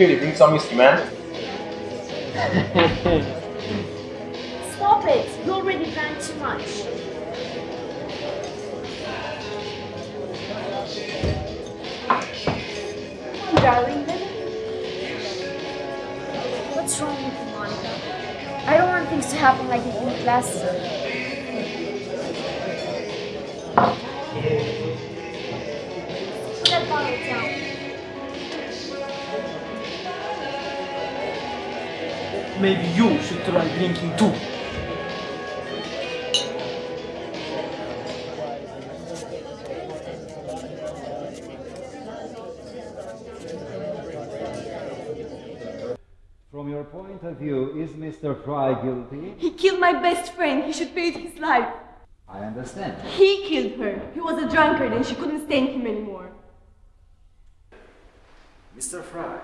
You bring some man. Stop it! You already drank too much. Come on, darling. What's wrong with you, Monica? I don't want things to happen like it did last time. Maybe you should try drinking too. From your point of view, is Mr. Fry guilty? He killed my best friend. He should pay with his life. I understand. He killed her. He was a drunkard and she couldn't stand him anymore. Mr. Fry,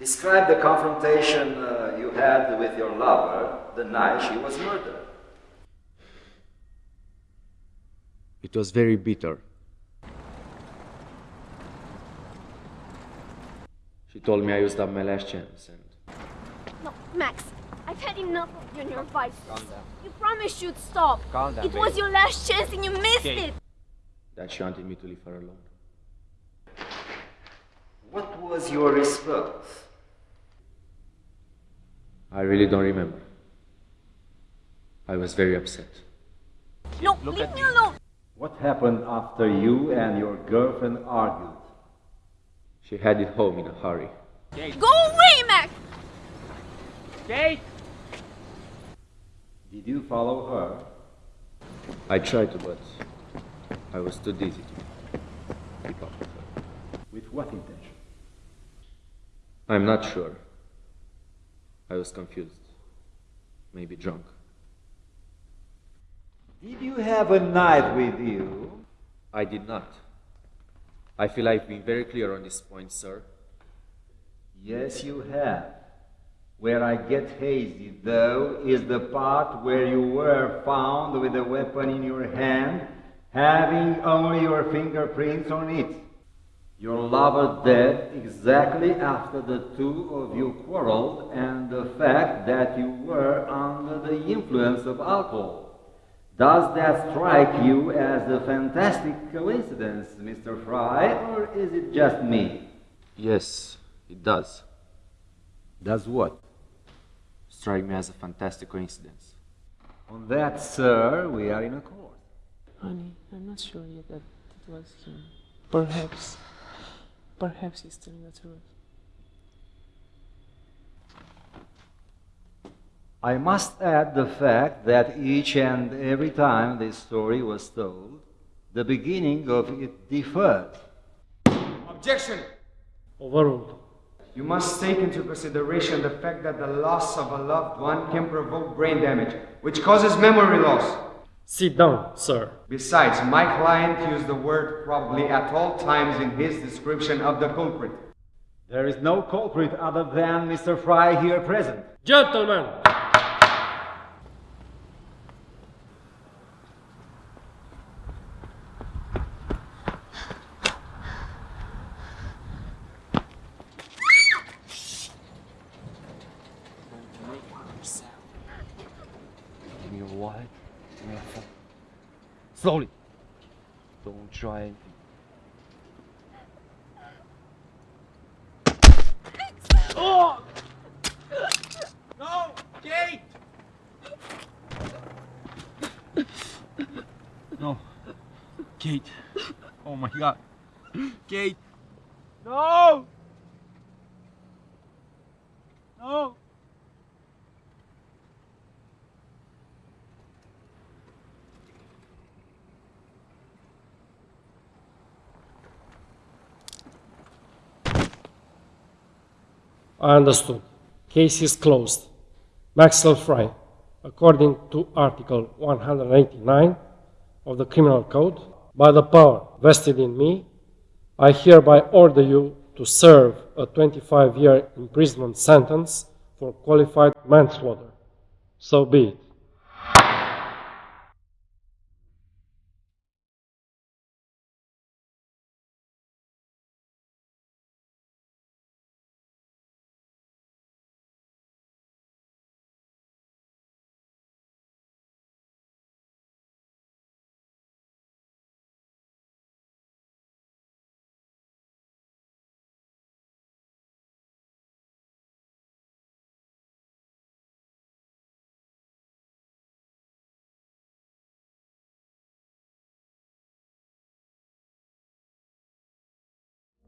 describe the confrontation uh, you had with your lover the night she was murdered. It was very bitter. She told me I used up my last chance and No, Max, I've had enough of you and your vices. You promised you'd stop. Calm down, It was your last chance and you missed it. that she wanted me to leave her alone. What was your response? I really don't remember. I was very upset. No, leave me alone. What happened after you and your girlfriend argued? She headed home in a hurry. Go away, Max. Did you follow her? I tried to, but I was too dizzy to keep up with her. With what intention? I'm not sure. I was confused. Maybe drunk. Did you have a knife with you? I did not. I feel I've been very clear on this point, sir. Yes, you have. Where I get hazy, though, is the part where you were found with a weapon in your hand, having only your fingerprints on it. Your lover dead exactly after the two of you quarreled, and the fact that you were under the influence of alcohol. Does that strike you as a fantastic coincidence, Mr. Fry, or is it just me? Yes, it does. Does what? Strike me as a fantastic coincidence. On that, sir, we are in accord. Honey, I'm not sure yet that it was him. Perhaps, perhaps he's telling the truth. I must add the fact that each and every time this story was told, the beginning of it differed. Objection! Overruled. You must take into consideration the fact that the loss of a loved one can provoke brain damage, which causes memory loss. Sit down, sir. Besides, my client used the word probably at all times in his description of the culprit. There is no culprit other than Mr. Fry here present. Gentlemen, Give me your wallet. Give me your phone. Slowly. Don't try anything. Oh! No! Kate! No. Kate. Oh my god. Kate. No! No! I understood. Case is closed. Maxwell Fry, according to Article 189 of the Criminal Code, by the power vested in me, I hereby order you to serve a 25 year imprisonment sentence for qualified manslaughter. So be it.